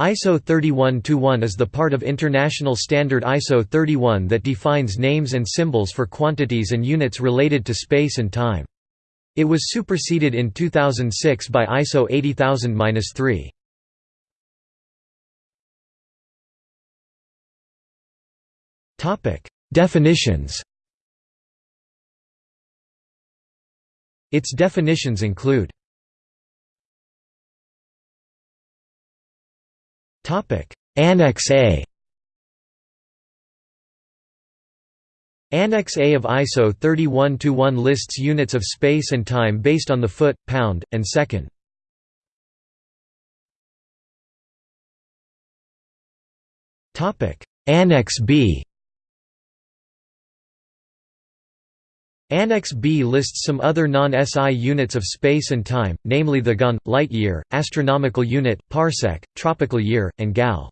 ISO 31-1 is the part of international standard ISO 31 that defines names and symbols for quantities and units related to space and time. It was superseded in 2006 by ISO 80000-3. Definitions Its definitions include Annex A. Annex A of ISO 31-1 lists units of space and time based on the foot, pound, and second. Annex B Annex B lists some other non-SI units of space and time, namely the gon, light year, astronomical unit, parsec, tropical year, and gal.